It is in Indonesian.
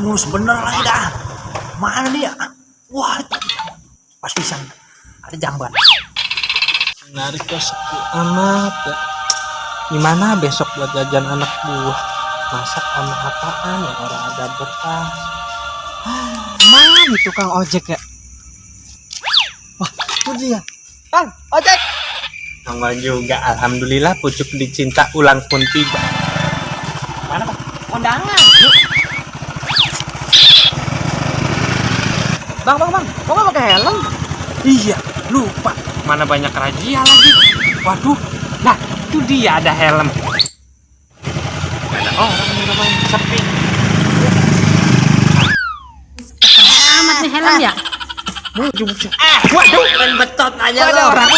Mulus bener lagi dah. Mana dia? Wah, pas pisan. Ada jamban. Menarik kok sepi amat ya. Gimana besok buat jajan anak buah? Masak sama apaan ya orang ada berkah. Mana nih tukang ojek ya? Wah, itu dia. Bang, ojek. Nongol juga, alhamdulillah pucuk dicinta ulang pun tiba. Mana, Bang? Kondangan. Bang, bang, bang. Kok nggak pakai helm? Iya, lupa. Mana banyak razia lagi. Waduh, nah itu dia ada helm. Ada orang yang namanya sepi. amat nih helm ya Ah, waduh, Main betot aja Ada lo. orang.